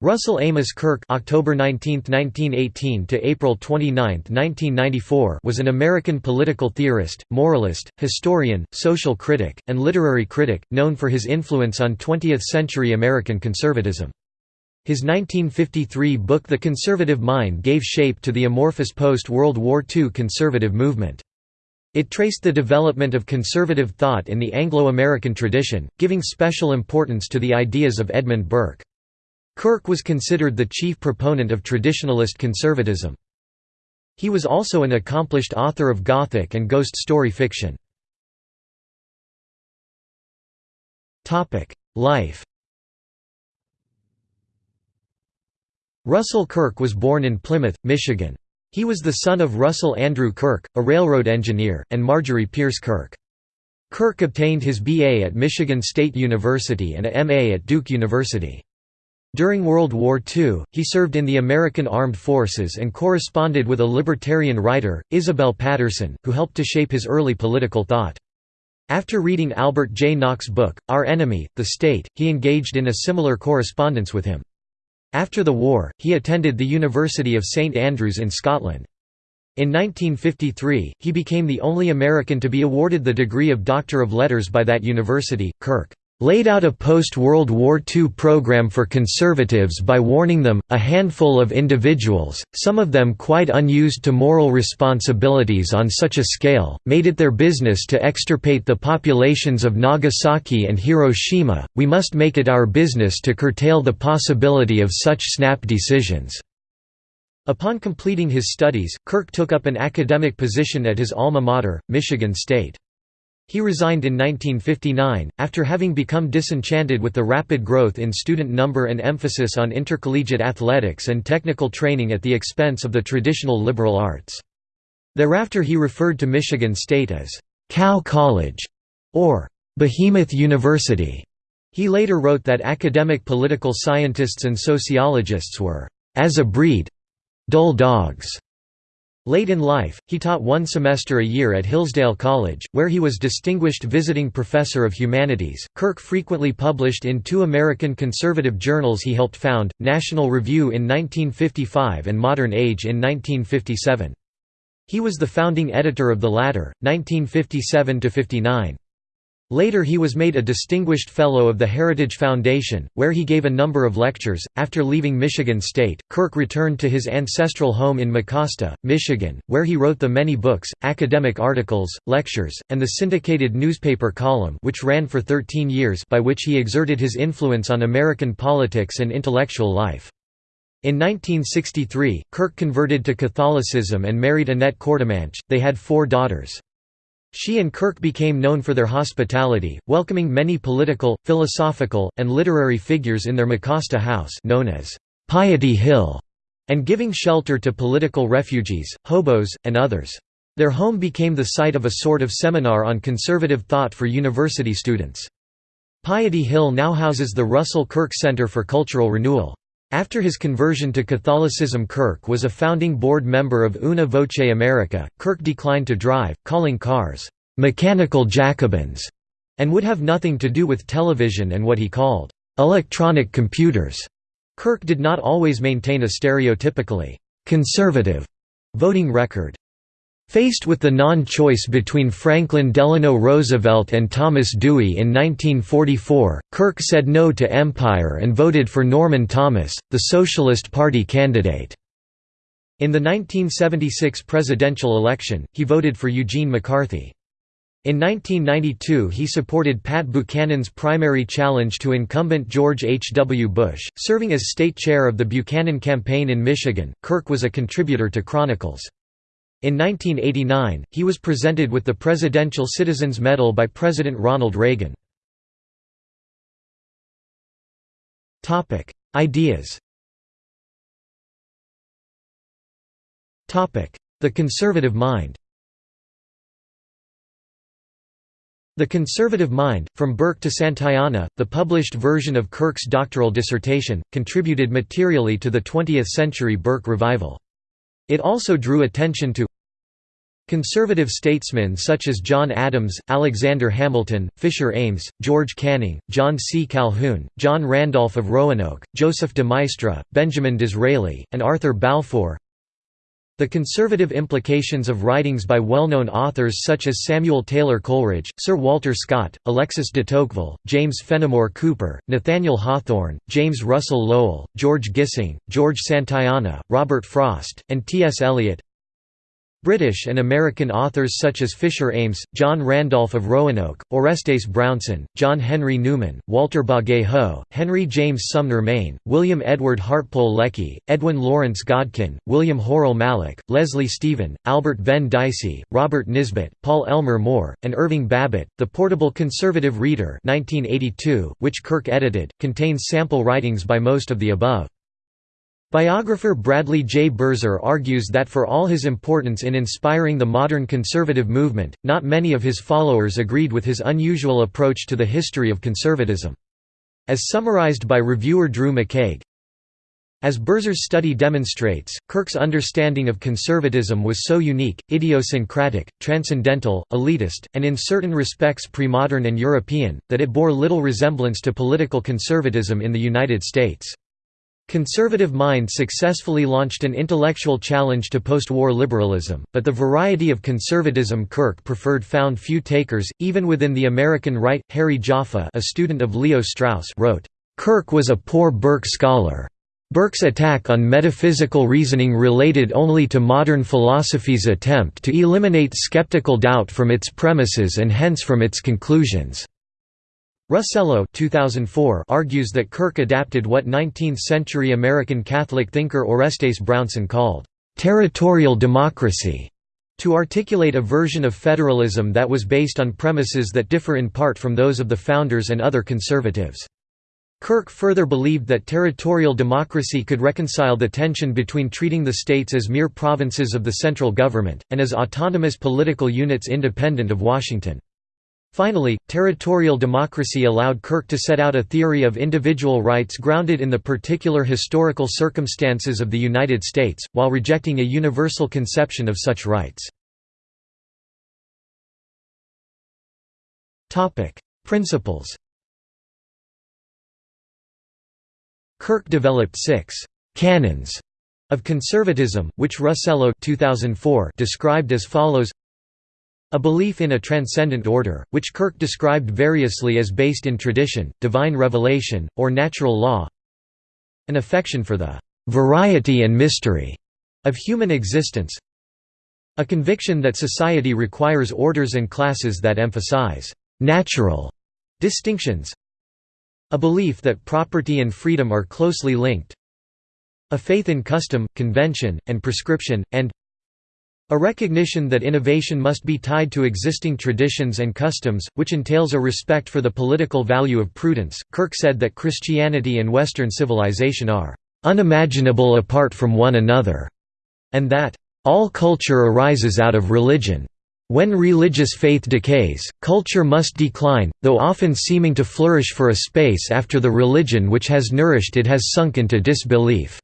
Russell Amos Kirk October 19, 1918 to April 29, 1994 was an American political theorist, moralist, historian, social critic, and literary critic, known for his influence on 20th-century American conservatism. His 1953 book The Conservative Mind gave shape to the amorphous post-World War II conservative movement. It traced the development of conservative thought in the Anglo-American tradition, giving special importance to the ideas of Edmund Burke. Kirk was considered the chief proponent of traditionalist conservatism. He was also an accomplished author of Gothic and ghost story fiction. Life Russell Kirk was born in Plymouth, Michigan. He was the son of Russell Andrew Kirk, a railroad engineer, and Marjorie Pierce Kirk. Kirk obtained his B.A. at Michigan State University and a M.A. at Duke University. During World War II, he served in the American Armed Forces and corresponded with a libertarian writer, Isabel Paterson, who helped to shape his early political thought. After reading Albert J. Nock's book, Our Enemy, the State, he engaged in a similar correspondence with him. After the war, he attended the University of St Andrews in Scotland. In 1953, he became the only American to be awarded the degree of Doctor of Letters by that university. Kirk laid out a post-World War II program for conservatives by warning them, a handful of individuals, some of them quite unused to moral responsibilities on such a scale, made it their business to extirpate the populations of Nagasaki and Hiroshima, we must make it our business to curtail the possibility of such snap decisions." Upon completing his studies, Kirk took up an academic position at his alma mater, Michigan State. He resigned in 1959, after having become disenchanted with the rapid growth in student number and emphasis on intercollegiate athletics and technical training at the expense of the traditional liberal arts. Thereafter he referred to Michigan State as, "'Cow College' or "'Behemoth University'". He later wrote that academic political scientists and sociologists were, "'as a breed dull dogs' Late in life, he taught one semester a year at Hillsdale College, where he was Distinguished Visiting Professor of Humanities. Kirk frequently published in two American conservative journals he helped found National Review in 1955 and Modern Age in 1957. He was the founding editor of the latter, 1957 59. Later he was made a Distinguished Fellow of the Heritage Foundation, where he gave a number of lectures. After leaving Michigan State, Kirk returned to his ancestral home in Mecosta, Michigan, where he wrote the many books, academic articles, lectures, and the syndicated newspaper column which ran for 13 years by which he exerted his influence on American politics and intellectual life. In 1963, Kirk converted to Catholicism and married Annette Courtemanche. They had four daughters. She and Kirk became known for their hospitality, welcoming many political, philosophical, and literary figures in their Mecosta house known as Piety Hill, and giving shelter to political refugees, hobos, and others. Their home became the site of a sort of seminar on conservative thought for university students. Piety Hill now houses the Russell Kirk Center for Cultural Renewal. After his conversion to Catholicism Kirk was a founding board member of Una Voce America. Kirk declined to drive, calling cars, "...mechanical Jacobins", and would have nothing to do with television and what he called, "...electronic computers". Kirk did not always maintain a stereotypically "...conservative" voting record. Faced with the non-choice between Franklin Delano Roosevelt and Thomas Dewey in 1944, Kirk said no to empire and voted for Norman Thomas, the Socialist Party candidate. In the 1976 presidential election, he voted for Eugene McCarthy. In 1992 he supported Pat Buchanan's primary challenge to incumbent George H. W. Bush, serving as state chair of the Buchanan campaign in Michigan. Kirk was a contributor to Chronicles. In 1989, he was presented with the Presidential Citizens Medal by President Ronald Reagan. Ideas The conservative mind The Conservative Mind, From Burke to Santayana, the published version of Kirk's doctoral dissertation, contributed materially to the 20th-century Burke revival. It also drew attention to Conservative statesmen such as John Adams, Alexander Hamilton, Fisher Ames, George Canning, John C. Calhoun, John Randolph of Roanoke, Joseph de Maistre, Benjamin Disraeli, and Arthur Balfour the conservative implications of writings by well-known authors such as Samuel Taylor Coleridge, Sir Walter Scott, Alexis de Tocqueville, James Fenimore Cooper, Nathaniel Hawthorne, James Russell Lowell, George Gissing, George Santayana, Robert Frost, and T. S. Eliot British and American authors such as Fisher Ames, John Randolph of Roanoke, Orestes Brownson, John Henry Newman, Walter Bagehot, Henry James Sumner Maine, William Edward Hartpole Lecky, Edwin Lawrence Godkin, William Hurrell Mallock, Leslie Stephen, Albert Venn Dicey, Robert Nisbet, Paul Elmer More, and Irving Babbitt. The Portable Conservative Reader 1982, which Kirk edited, contains sample writings by most of the above. Biographer Bradley J. Birzer argues that for all his importance in inspiring the modern conservative movement, not many of his followers agreed with his unusual approach to the history of conservatism. As summarized by reviewer Drew McCaig, as Birzer's study demonstrates, Kirk's understanding of conservatism was so unique, idiosyncratic, transcendental, elitist, and in certain respects pre-modern and European, that it bore little resemblance to political conservatism in the United States. Conservative Mind successfully launched an intellectual challenge to post-war liberalism, but the variety of conservatism Kirk preferred found few takers, even within the American right. Harry Jaffa a student of Leo Strauss wrote, "...Kirk was a poor Burke scholar. Burke's attack on metaphysical reasoning related only to modern philosophy's attempt to eliminate skeptical doubt from its premises and hence from its conclusions." Russello 2004 argues that Kirk adapted what 19th-century American Catholic thinker Orestes Brownson called, "...territorial democracy", to articulate a version of federalism that was based on premises that differ in part from those of the founders and other conservatives. Kirk further believed that territorial democracy could reconcile the tension between treating the states as mere provinces of the central government, and as autonomous political units independent of Washington. Finally, territorial democracy allowed Kirk to set out a theory of individual rights grounded in the particular historical circumstances of the United States, while rejecting a universal conception of such rights. Principles Kirk developed six «canons» of conservatism, which Russello 2004 described as follows a belief in a transcendent order, which Kirk described variously as based in tradition, divine revelation, or natural law an affection for the «variety and mystery» of human existence a conviction that society requires orders and classes that emphasize «natural» distinctions a belief that property and freedom are closely linked a faith in custom, convention, and prescription, and a recognition that innovation must be tied to existing traditions and customs, which entails a respect for the political value of prudence. Kirk said that Christianity and Western civilization are unimaginable apart from one another, and that all culture arises out of religion. When religious faith decays, culture must decline, though often seeming to flourish for a space after the religion which has nourished it has sunk into disbelief.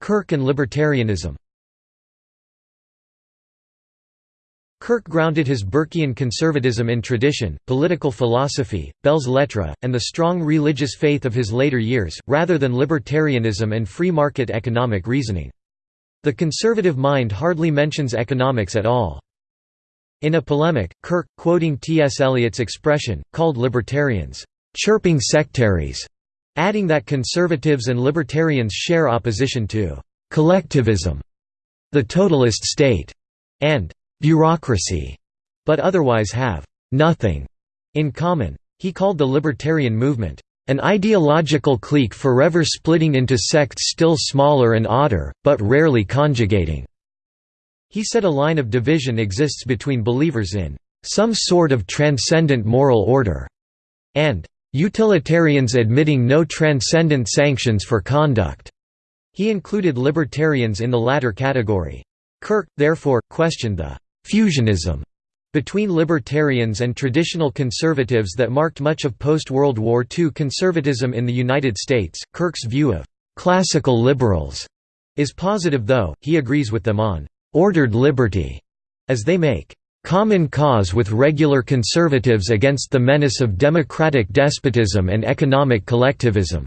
Kirk and libertarianism Kirk grounded his Burkean conservatism in tradition, political philosophy, belles lettres, and the strong religious faith of his later years, rather than libertarianism and free market economic reasoning. The conservative mind hardly mentions economics at all. In a polemic, Kirk, quoting T. S. Eliot's expression, called libertarians, "...chirping sectaries", adding that conservatives and libertarians share opposition to «collectivism», the totalist state, and «bureaucracy», but otherwise have «nothing» in common. He called the libertarian movement an ideological clique forever splitting into sects still smaller and odder, but rarely conjugating." He said a line of division exists between believers in "...some sort of transcendent moral order," and Utilitarians admitting no transcendent sanctions for conduct. He included libertarians in the latter category. Kirk, therefore, questioned the «fusionism» between libertarians and traditional conservatives that marked much of post-World War II conservatism in the United States. Kirk's view of «classical liberals» is positive though, he agrees with them on «ordered liberty» as they make «common cause with regular conservatives against the menace of democratic despotism and economic collectivism».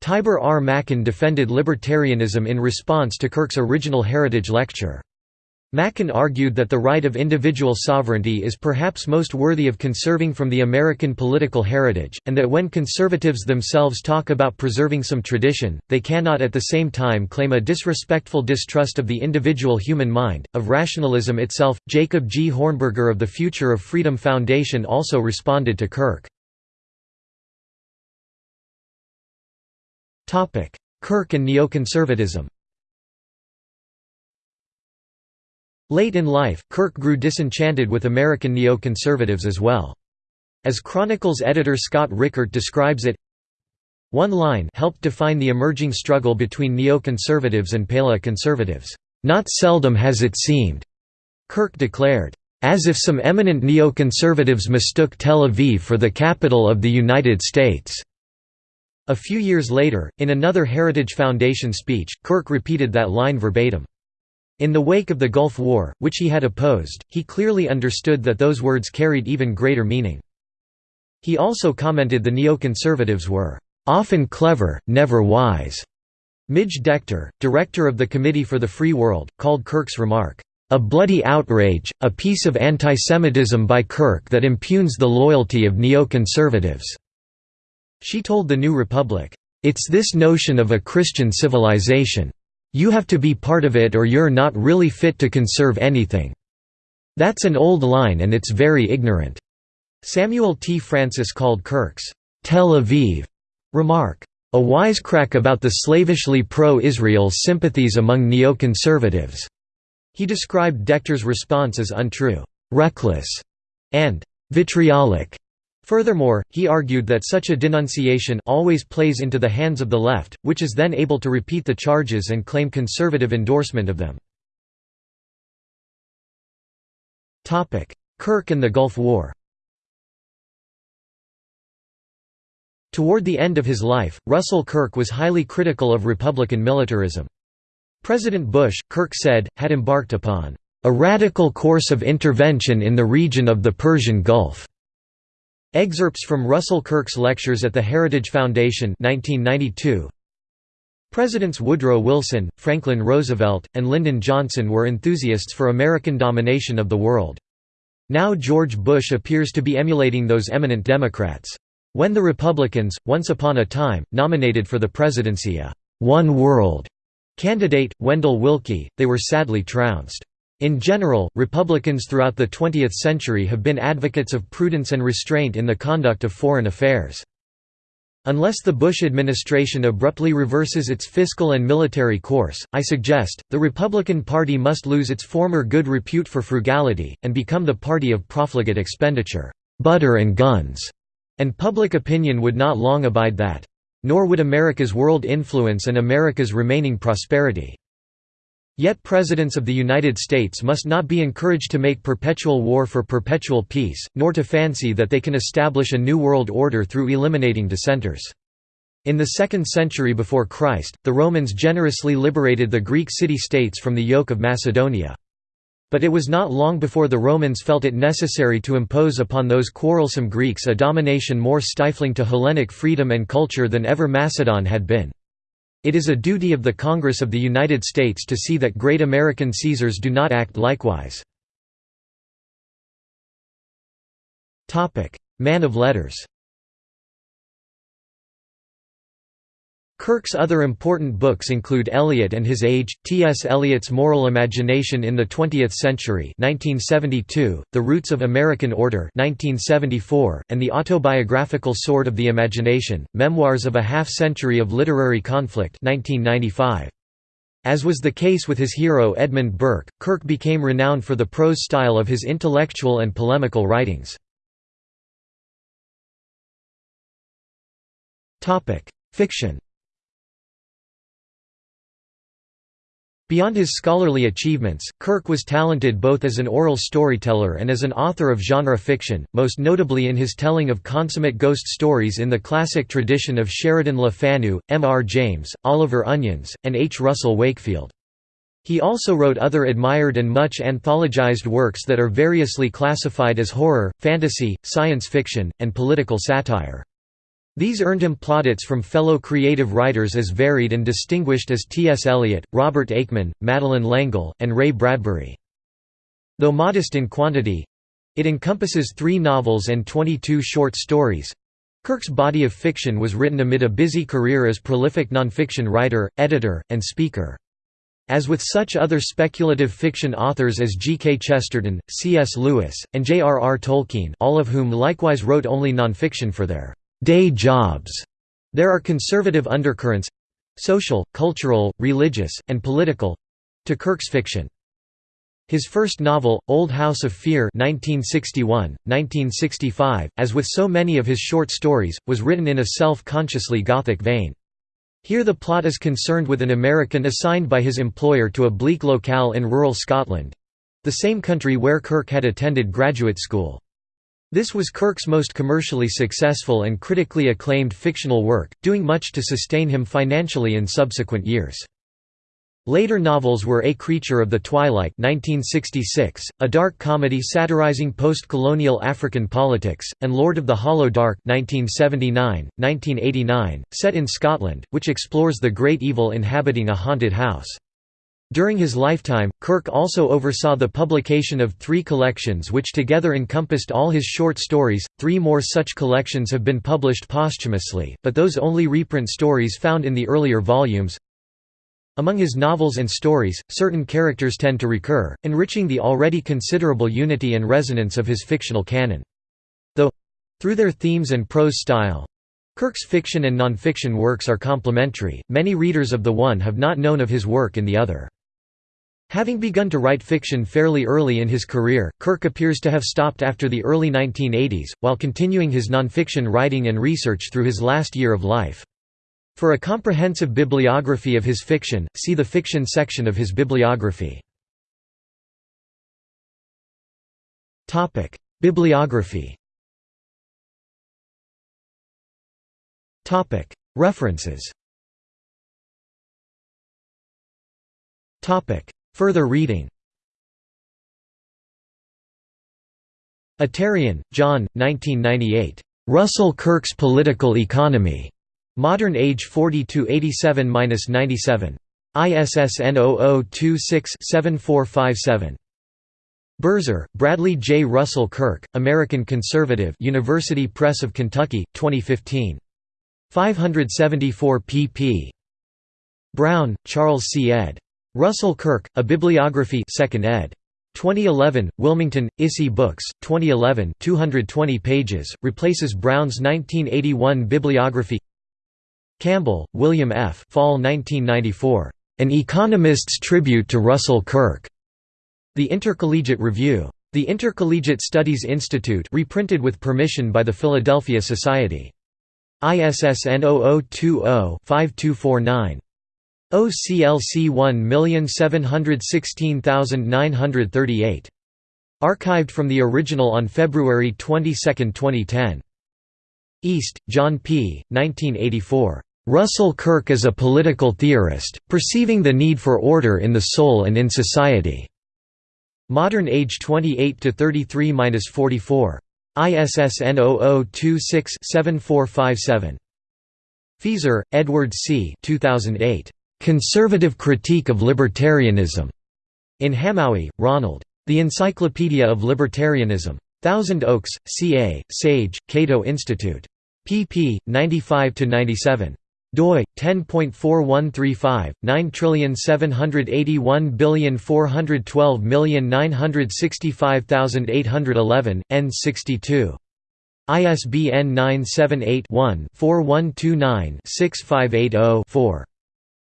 Tibor R. Machan defended libertarianism in response to Kirk's original Heritage lecture. Machan argued that the right of individual sovereignty is perhaps most worthy of conserving from the American political heritage, and that when conservatives themselves talk about preserving some tradition, they cannot at the same time claim a disrespectful distrust of the individual human mind, of rationalism itself. Jacob G. Hornberger of the Future of Freedom Foundation also responded to Kirk. Kirk and neoconservatism Late in life, Kirk grew disenchanted with American neoconservatives as well. As Chronicles editor Scott Richert describes it, one line helped define the emerging struggle between neoconservatives and paleoconservatives. Not seldom has it seemed, Kirk declared, as if some eminent neoconservatives mistook Tel Aviv for the capital of the United States. A few years later, in another Heritage Foundation speech, Kirk repeated that line verbatim. In the wake of the Gulf War, which he had opposed, he clearly understood that those words carried even greater meaning. He also commented the neoconservatives were, "...often clever, never wise." Midge Decter, director of the Committee for the Free World, called Kirk's remark, "...a bloody outrage, a piece of antisemitism by Kirk that impugns the loyalty of neoconservatives." She told the New Republic, "...it's this notion of a Christian civilization. You have to be part of it or you're not really fit to conserve anything. That's an old line and it's very ignorant." Samuel T. Francis called Kirk's Tel Aviv remark, "...a wisecrack about the slavishly pro-Israel sympathies among neoconservatives." He described Decter's response as untrue, reckless, and vitriolic. Furthermore, he argued that such a denunciation always plays into the hands of the left, which is then able to repeat the charges and claim conservative endorsement of them. Kirk and the Gulf War Toward the end of his life, Russell Kirk was highly critical of Republican militarism. President Bush, Kirk said, had embarked upon a radical course of intervention in the region of the Persian Gulf. Excerpts from Russell Kirk's lectures at the Heritage Foundation 1992. Presidents Woodrow Wilson, Franklin Roosevelt, and Lyndon Johnson were enthusiasts for American domination of the world. Now George Bush appears to be emulating those eminent Democrats. When the Republicans, once upon a time, nominated for the presidency a «one world» candidate, Wendell Willkie, they were sadly trounced. In general, Republicans throughout the 20th century have been advocates of prudence and restraint in the conduct of foreign affairs. Unless the Bush administration abruptly reverses its fiscal and military course, I suggest, the Republican Party must lose its former good repute for frugality, and become the party of profligate expenditure, butter and guns, and public opinion would not long abide that. Nor would America's world influence and America's remaining prosperity. Yet presidents of the United States must not be encouraged to make perpetual war for perpetual peace, nor to fancy that they can establish a new world order through eliminating dissenters. In the 2nd century before Christ, the Romans generously liberated the Greek city-states from the yoke of Macedonia. But it was not long before the Romans felt it necessary to impose upon those quarrelsome Greeks a domination more stifling to Hellenic freedom and culture than ever Macedon had been. It is a duty of the Congress of the United States to see that great American Caesars do not act likewise. Man of letters Kirk's other important books include Eliot and His Age, T. S. Eliot's Moral Imagination in the Twentieth Century 1972, The Roots of American Order 1974, and the autobiographical Sword of the Imagination, Memoirs of a Half-Century of Literary Conflict 1995. As was the case with his hero Edmund Burke, Kirk became renowned for the prose style of his intellectual and polemical writings. Fiction Beyond his scholarly achievements, Kirk was talented both as an oral storyteller and as an author of genre fiction, most notably in his telling of consummate ghost stories in the classic tradition of Sheridan Le Fanu, M. R. James, Oliver Onions, and H. Russell Wakefield. He also wrote other admired and much anthologized works that are variously classified as horror, fantasy, science fiction, and political satire. These earned him plaudits from fellow creative writers as varied and distinguished as T. S. Eliot, Robert Aickman, Madeleine L'Engle, and Ray Bradbury. Though modest in quantity—it encompasses three novels and 22 short stories—Kirk's body of fiction was written amid a busy career as prolific nonfiction writer, editor, and speaker. As with such other speculative fiction authors as G. K. Chesterton, C. S. Lewis, and J. R. R. Tolkien all of whom likewise wrote only nonfiction for their day jobs. There are conservative undercurrents—social, cultural, religious, and political—to Kirk's fiction. His first novel, Old House of Fear 1961, 1965, as with so many of his short stories, was written in a self-consciously Gothic vein. Here the plot is concerned with an American assigned by his employer to a bleak locale in rural Scotland—the same country where Kirk had attended graduate school. This was Kirk's most commercially successful and critically acclaimed fictional work, doing much to sustain him financially in subsequent years. Later novels were A Creature of the Twilight 1966, a dark comedy satirizing post-colonial African politics, and Lord of the Hollow Dark 1979, 1989, set in Scotland, which explores the great evil inhabiting a haunted house. During his lifetime, Kirk also oversaw the publication of three collections which together encompassed all his short stories. Three more such collections have been published posthumously, but those only reprint stories found in the earlier volumes. Among his novels and stories, certain characters tend to recur, enriching the already considerable unity and resonance of his fictional canon. Though through their themes and prose style, Kirk's fiction and nonfiction works are complementary, many readers of the one have not known of his work in the other. Having begun to write fiction fairly early in his career, Kirk appears to have stopped after the early 1980s, while continuing his nonfiction writing and research through his last year of life. For a comprehensive bibliography of his fiction, see the fiction section of his bibliography. Bibliography References Further reading Attarian, John, 1998. Russell Kirk's Political Economy. Modern Age 4287–97. ISSN 0026-7457. Birzer, Bradley J. Russell Kirk, American Conservative University Press of Kentucky, 2015. 574 pp. Brown, Charles C. ed. Russell Kirk, A Bibliography 2nd ed. 2011, Wilmington, ISI Books, 2011 220 pages, replaces Brown's 1981 bibliography Campbell, William F. Fall 1994. An Economist's Tribute to Russell Kirk. The Intercollegiate Review. The Intercollegiate Studies Institute reprinted with permission by the Philadelphia Society. ISSN 0020-5249. OCLC 1716938. Archived from the original on February 22, 2010. East, John P., 1984. Russell Kirk as a Political Theorist, Perceiving the Need for Order in the Soul and in Society. Modern Age 28 to 33-44. ISSN 0026-7457. Feser, Edward C. 2008. Conservative Critique of Libertarianism. In Hamowy, Ronald. The Encyclopedia of Libertarianism. Thousand Oaks, CA, Sage, Cato Institute. pp. 95–97 doi 10.4135 9781412965811 n62 ISBN 978 one 4129 6580 4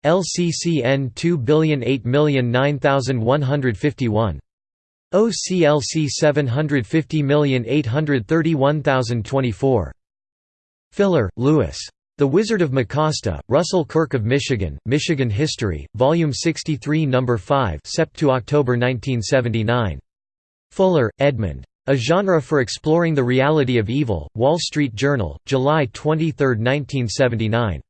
LCCN 2008009151. OCLC 750831024. Filler, Louis. The Wizard of Mecosta, Russell Kirk of Michigan, Michigan History, Volume 63 No. 5 Sept to October 1979. Fuller, Edmund. A Genre for Exploring the Reality of Evil, Wall Street Journal, July 23, 1979.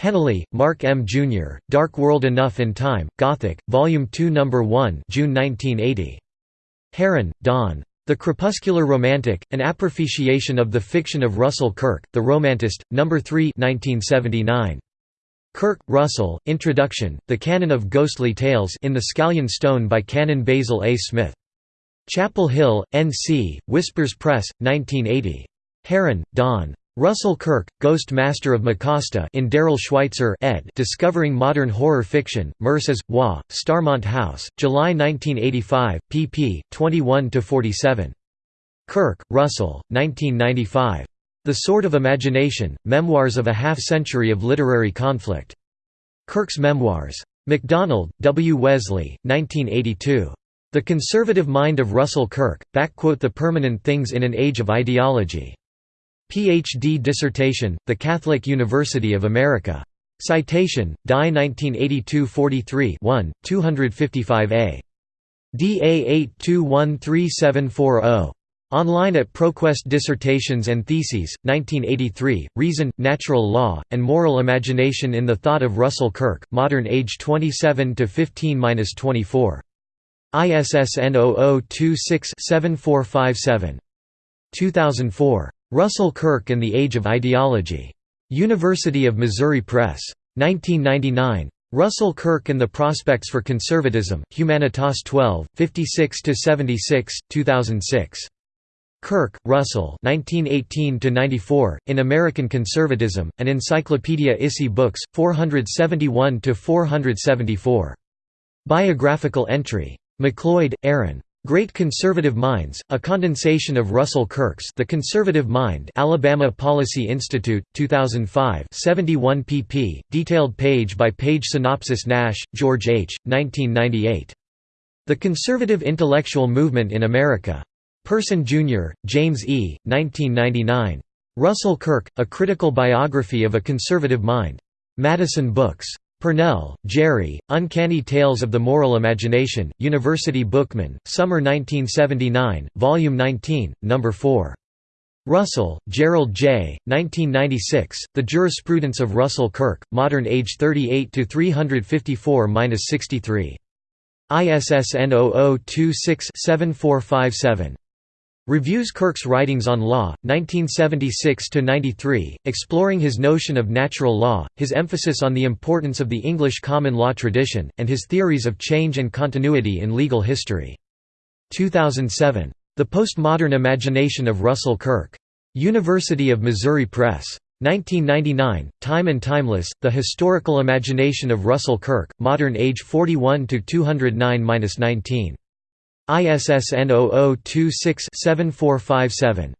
Hennelly, Mark M. Jr., Dark World Enough in Time, Gothic, Volume 2 No. 1 June 1980. Herron, Don. The Crepuscular Romantic, An Appreciation of the Fiction of Russell Kirk, The Romantist, No. 3 1979. Kirk, Russell, Introduction, The Canon of Ghostly Tales in the Scallion Stone by Canon Basil A. Smith. Chapel Hill, N.C., Whispers Press, 1980. Herron, Don. Russell Kirk, Ghost Master of Mecosta in Darrell Schweitzer ed. Discovering Modern Horror Fiction, Merces, Wa, Starmont House, July 1985, pp. 21–47. Kirk, Russell, 1995. The Sword of Imagination, Memoirs of a Half-Century of Literary Conflict. Kirk's Memoirs. MacDonald, W. Wesley, 1982. The Conservative Mind of Russell Kirk, Back quote The Permanent Things in an Age of Ideology. Ph.D. dissertation, The Catholic University of America. Citation, Die 1982-43 1, 255a. DA 8213740. Online at ProQuest Dissertations and Theses, 1983, Reason, Natural Law, and Moral Imagination in the Thought of Russell Kirk, Modern Age 27–15–24. ISSN 0026-7457. 2004. Russell Kirk and the Age of Ideology. University of Missouri Press. 1999. Russell Kirk and the Prospects for Conservatism, Humanitas 12, 56–76, 2006. Kirk, Russell 1918–94, In American Conservatism, an Encyclopedia ISI Books, 471–474. Biographical entry. MacLeod, Aaron. Great Conservative Minds, a condensation of Russell Kirk's The Conservative Mind Alabama Policy Institute, 2005 71 pp. Detailed page-by-page synopsis Nash, George H., 1998. The Conservative Intellectual Movement in America. Person Jr., James E., 1999. Russell Kirk, A Critical Biography of a Conservative Mind. Madison Books. Pournelle, Jerry, Uncanny Tales of the Moral Imagination, University Bookman, Summer 1979, Volume 19, No. 4. Russell, Gerald J., 1996, The Jurisprudence of Russell Kirk, Modern Age 38–354–63. ISSN 0026-7457. Reviews Kirk's writings on law, 1976–93, exploring his notion of natural law, his emphasis on the importance of the English common law tradition, and his theories of change and continuity in legal history. 2007. The Postmodern Imagination of Russell Kirk. University of Missouri Press. 1999, Time and Timeless, The Historical Imagination of Russell Kirk, Modern Age 41–209–19. ISSN 0026-7457.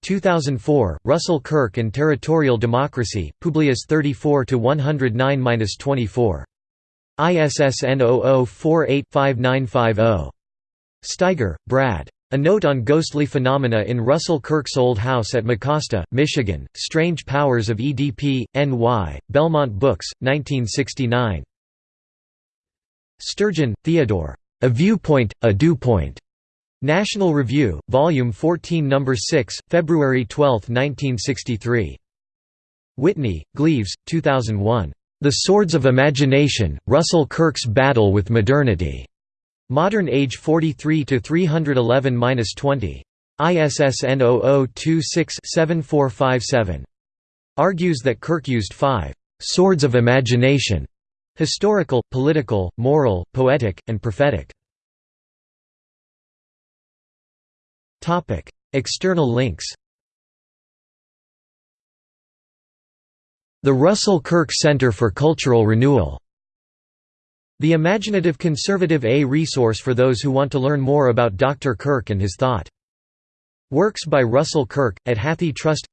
2004, Russell Kirk and Territorial Democracy, Publius 34–109–24. ISSN 0048-5950. Steiger, Brad. A Note on Ghostly Phenomena in Russell Kirk's Old House at Mecosta, Michigan, Strange Powers of ESP, N.Y., Belmont Books, 1969. Sturgeon, Theodore. A Viewpoint, a Dewpoint. National Review, Volume 14 No. 6, February 12, 1963. Whitney, Gleaves, 2001. The Swords of Imagination, Russell Kirk's Battle with Modernity. Modern Age 43–311–20. ISSN 0026-7457. Argues that Kirk used five «swords of imagination» Historical, political, moral, poetic, and prophetic. External links The Russell Kirk Center for Cultural Renewal The Imaginative Conservative A resource for those who want to learn more about Dr. Kirk and his thought. Works by Russell Kirk, at Hathi Trust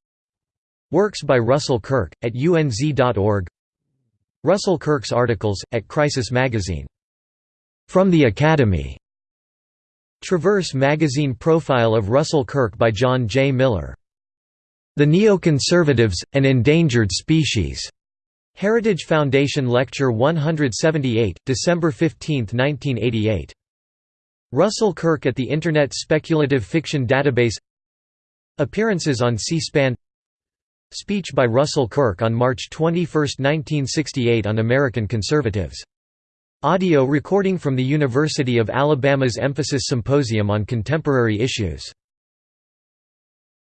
Works by Russell Kirk, at unz.org Russell Kirk's articles, at Crisis Magazine. From the Academy. Traverse Magazine profile of Russell Kirk by John J. Miller The Neoconservatives, An Endangered Species. Heritage Foundation Lecture 178, December 15, 1988. Russell Kirk at the Internet Speculative Fiction Database Appearances on C-SPAN Speech by Russell Kirk on March 21, 1968 on American Conservatives. Audio recording from the University of Alabama's Emphasis Symposium on Contemporary Issues